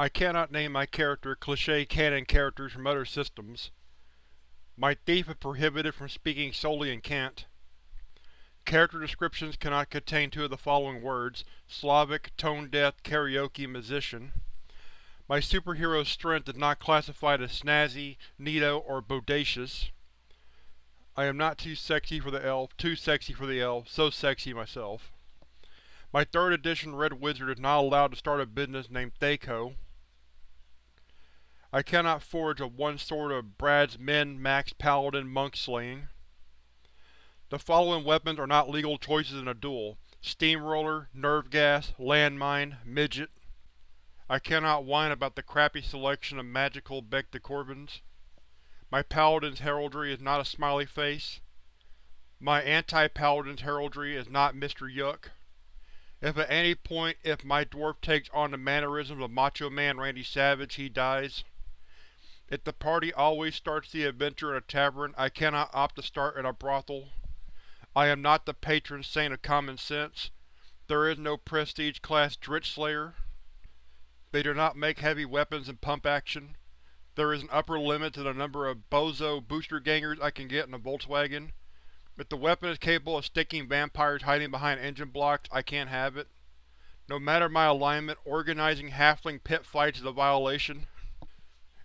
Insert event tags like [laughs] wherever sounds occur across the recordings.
I cannot name my character cliché canon characters from other systems. My thief is prohibited from speaking solely in cant. Character descriptions cannot contain two of the following words Slavic, tone-deaf, karaoke, musician. My superhero's strength is not classified as snazzy, neato, or bodacious. I am not too sexy for the elf, too sexy for the elf, so sexy myself. My 3rd edition Red Wizard is not allowed to start a business named Thaco. I cannot forge a one sword of Brad's men Max Paladin monk slaying. The following weapons are not legal choices in a duel. Steamroller, Nerve Gas, Landmine, Midget. I cannot whine about the crappy selection of magical Bec de Corbins. My Paladin's heraldry is not a smiley face. My anti-Paladin's heraldry is not Mr. Yuck. If at any point if my dwarf takes on the mannerisms of Macho Man Randy Savage, he dies. If the party always starts the adventure in a tavern, I cannot opt to start in a brothel. I am not the patron saint of common sense. There is no prestige-class Drizzt Slayer. They do not make heavy weapons and pump action. There is an upper limit to the number of bozo booster gangers I can get in a Volkswagen. If the weapon is capable of sticking vampires hiding behind engine blocks, I can't have it. No matter my alignment, organizing halfling pit fights is a violation.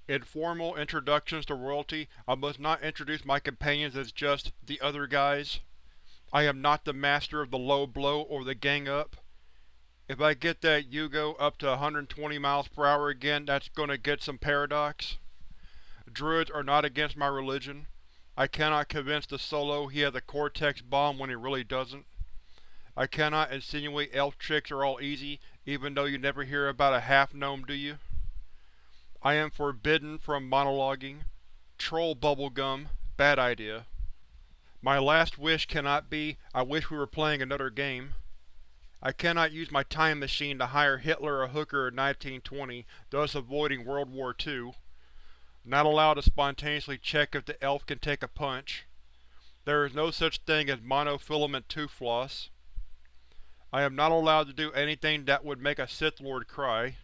In formal introductions to royalty, I must not introduce my companions as just the other guys. I am not the master of the low blow or the gang up. If I get that Yugo up to 120 miles per hour again, that's gonna get some paradox. Druids are not against my religion. I cannot convince the Solo he has a Cortex bomb when he really doesn't. I cannot insinuate elf tricks are all easy, even though you never hear about a half-gnome, do you? I am forbidden from monologuing. Troll bubblegum. Bad idea. My last wish cannot be, I wish we were playing another game. I cannot use my time machine to hire Hitler or Hooker in 1920, thus avoiding World War II. Not allowed to spontaneously check if the elf can take a punch. There is no such thing as monofilament tooth floss. I am not allowed to do anything that would make a Sith Lord cry.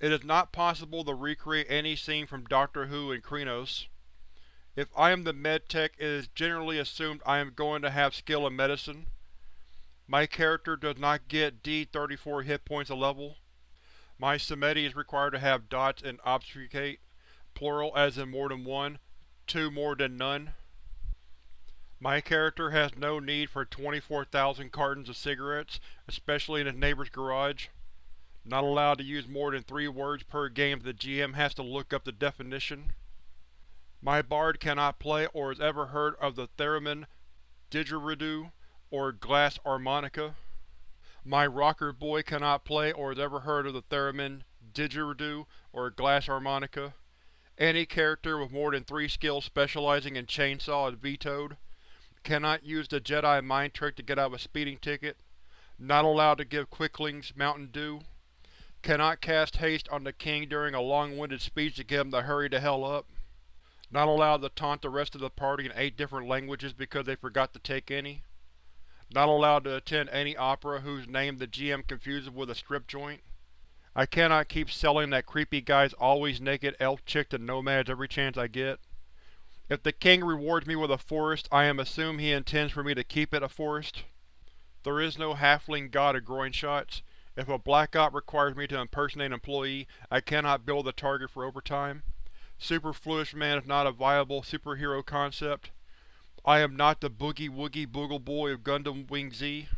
It is not possible to recreate any scene from Doctor Who in Krynos. If I am the medtech, it is generally assumed I am going to have skill in medicine. My character does not get D34 hit points a level. My Samedi is required to have dots and obfuscate, plural as in more than one, two more than none. My character has no need for 24,000 cartons of cigarettes, especially in his neighbor's garage. Not allowed to use more than three words per game the GM has to look up the definition. My bard cannot play or has ever heard of the theremin didgeridoo or glass harmonica. My rocker boy cannot play or has ever heard of the theremin didgeridoo or glass harmonica. Any character with more than three skills specializing in chainsaw is vetoed. Cannot use the Jedi mind trick to get out of a speeding ticket. Not allowed to give quicklings Mountain Dew. Cannot cast haste on the king during a long-winded speech to get him to hurry the hell up. Not allowed to taunt the rest of the party in eight different languages because they forgot to take any. Not allowed to attend any opera whose name the GM confuses with a strip joint. I cannot keep selling that creepy guy's always naked elf chick to nomads every chance I get. If the king rewards me with a forest, I am assumed he intends for me to keep it a forest. There is no halfling god of groin shots. If a black op requires me to impersonate an employee, I cannot bill the target for overtime. Superfluous Man is not a viable superhero concept. I am not the Boogie Woogie Bugle Boy of Gundam Wing Z.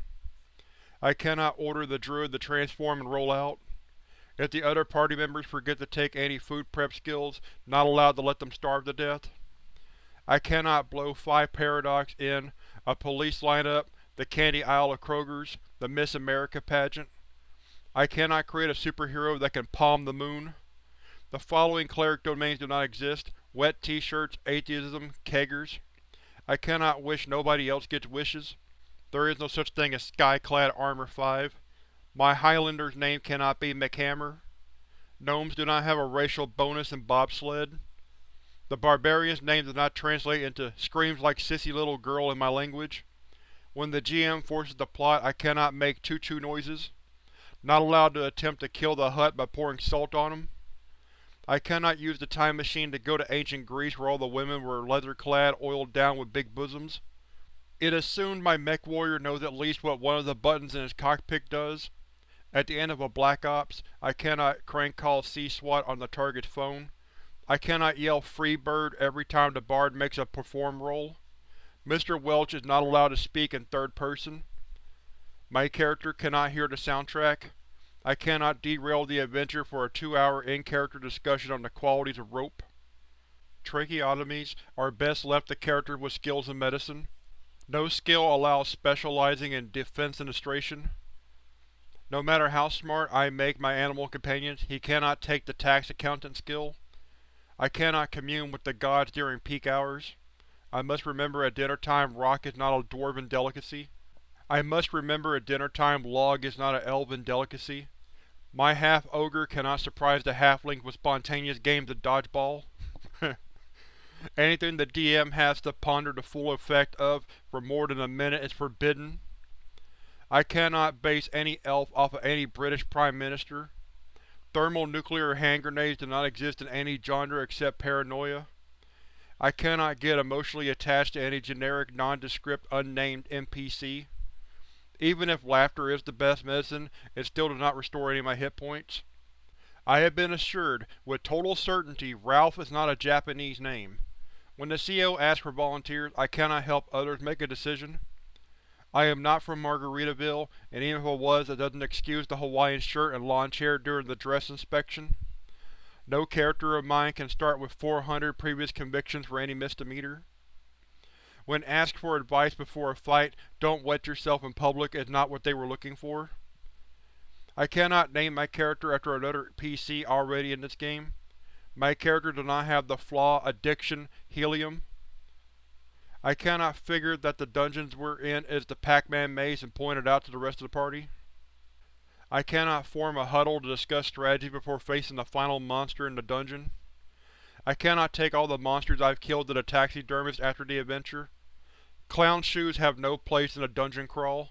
I cannot order the druid to transform and roll out. If the other party members forget to take any food prep skills, not allowed to let them starve to death. I cannot blow 5 Paradox in a police lineup, the candy aisle of Kroger's, the Miss America pageant. I cannot create a superhero that can palm the moon. The following cleric domains do not exist wet t-shirts, atheism, keggers. I cannot wish nobody else gets wishes. There is no such thing as Skyclad Armor 5. My Highlander's name cannot be McHammer. Gnomes do not have a racial bonus in bobsled. The barbarian's name does not translate into screams like sissy little girl in my language. When the GM forces the plot, I cannot make choo-choo noises. Not allowed to attempt to kill the Hutt by pouring salt on them. I cannot use the time machine to go to ancient Greece where all the women were leather-clad, oiled down with big bosoms. It assumed my mech warrior knows at least what one of the buttons in his cockpit does. At the end of a Black Ops, I cannot crank call C-SWAT on the target's phone. I cannot yell Freebird every time the Bard makes a perform roll. Mr. Welch is not allowed to speak in third person. My character cannot hear the soundtrack. I cannot derail the adventure for a two-hour in-character discussion on the qualities of rope. Tracheotomies are best left to characters with skills in medicine. No skill allows specializing in defenestration. No matter how smart I make my animal companions, he cannot take the tax accountant skill. I cannot commune with the gods during peak hours. I must remember at dinner time rock is not a dwarven delicacy. I must remember at dinner time log is not an elven delicacy. My half-ogre cannot surprise the halfling with spontaneous games of dodgeball. [laughs] Anything the DM has to ponder the full effect of for more than a minute is forbidden. I cannot base any elf off of any British Prime Minister. Thermonuclear hand grenades do not exist in any genre except paranoia. I cannot get emotionally attached to any generic, nondescript, unnamed NPC. Even if laughter is the best medicine, it still does not restore any of my hit points. I have been assured, with total certainty, Ralph is not a Japanese name. When the CO asks for volunteers, I cannot help others make a decision. I am not from Margaritaville, and even if I was, that doesn't excuse the Hawaiian shirt and lawn chair during the dress inspection. No character of mine can start with 400 previous convictions for any misdemeanor. When asked for advice before a fight, don't wet yourself in public is not what they were looking for. I cannot name my character after another PC already in this game. My character does not have the flaw Addiction Helium. I cannot figure that the dungeons we're in is the Pac-Man maze and point it out to the rest of the party. I cannot form a huddle to discuss strategy before facing the final monster in the dungeon. I cannot take all the monsters I've killed to the taxidermist after the adventure. Clown shoes have no place in a dungeon crawl.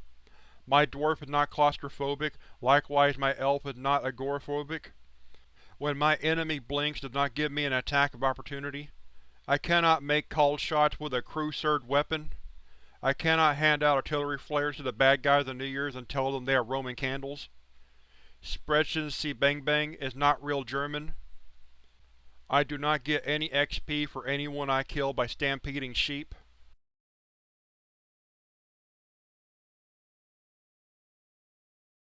My dwarf is not claustrophobic, likewise my elf is not agoraphobic. When my enemy blinks does not give me an attack of opportunity. I cannot make called shots with a crew-served weapon. I cannot hand out artillery flares to the bad guys on New Year's and tell them they are Roman candles. Sprechen Sie Bang Bang is not real German. I do not get any XP for anyone I kill by stampeding sheep.